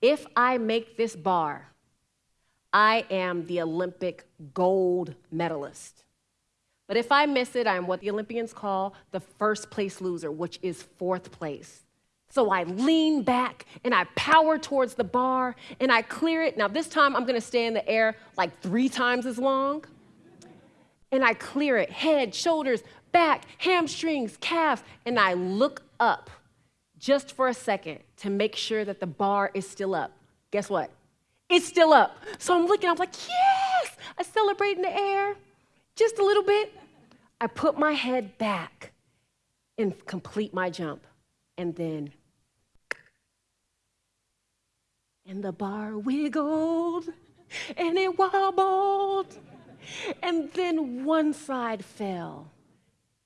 if I make this bar, I am the Olympic gold medalist. But if I miss it, I'm what the Olympians call the first place loser, which is fourth place. So I lean back and I power towards the bar and I clear it. Now, this time I'm gonna stay in the air like three times as long. And I clear it head, shoulders, back, hamstrings, calves, and I look up just for a second to make sure that the bar is still up. Guess what? It's still up. So I'm looking, I'm like, yes! I celebrate in the air just a little bit. I put my head back and complete my jump. And then, and the bar wiggled and it wobbled. And then one side fell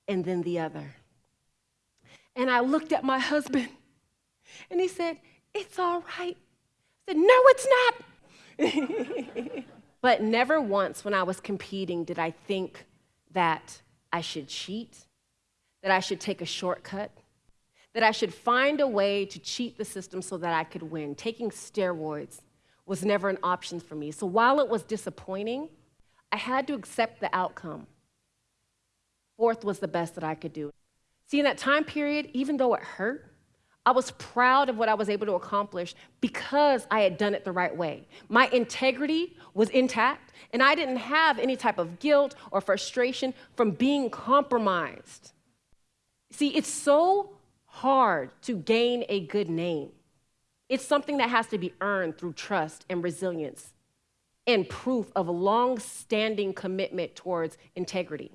and then the other. And I looked at my husband and he said, It's all right. I said, No, it's not. but never once when I was competing did I think that I should cheat, that I should take a shortcut, that I should find a way to cheat the system so that I could win. Taking steroids was never an option for me. So while it was disappointing, I had to accept the outcome. Fourth was the best that I could do. See, in that time period, even though it hurt, I was proud of what I was able to accomplish because I had done it the right way. My integrity was intact, and I didn't have any type of guilt or frustration from being compromised. See, it's so hard to gain a good name. It's something that has to be earned through trust and resilience and proof of a long standing commitment towards integrity.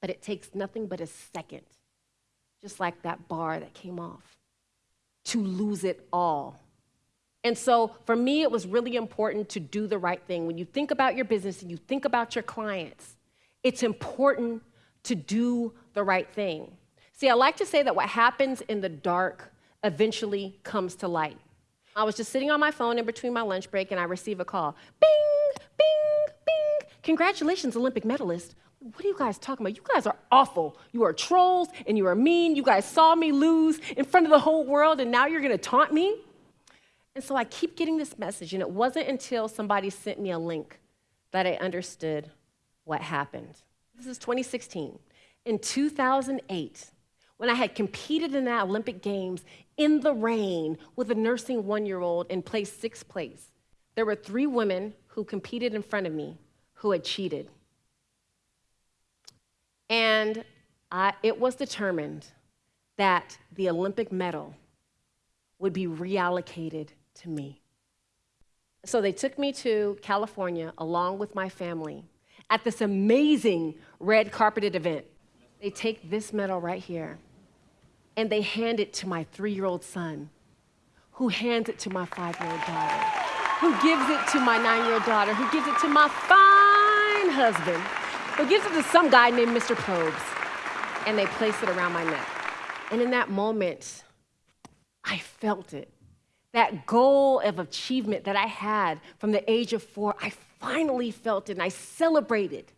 But it takes nothing but a second, just like that bar that came off, to lose it all. And so for me, it was really important to do the right thing. When you think about your business and you think about your clients, it's important to do the right thing. See, I like to say that what happens in the dark eventually comes to light. I was just sitting on my phone in between my lunch break and I receive a call. Bing, bing, bing. Congratulations, Olympic medalist. What are you guys talking about? You guys are awful. You are trolls and you are mean. You guys saw me lose in front of the whole world and now you're going to taunt me? And so I keep getting this message, and it wasn't until somebody sent me a link that I understood what happened. This is 2016. In 2008, when I had competed in the Olympic Games in the rain with a nursing one year old and placed sixth place, there were three women who competed in front of me who had cheated. And I, it was determined that the Olympic medal would be reallocated to me. So they took me to California along with my family at this amazing red carpeted event. They take this medal right here and they hand it to my three year old son, who hands it to my five year old daughter, who gives it to my nine year old daughter, who gives it to my fine husband, who gives it to some guy named Mr. Probst, and they place it around my neck. And in that moment, I felt it. That goal of achievement that I had from the age of four, I finally felt it and I celebrated.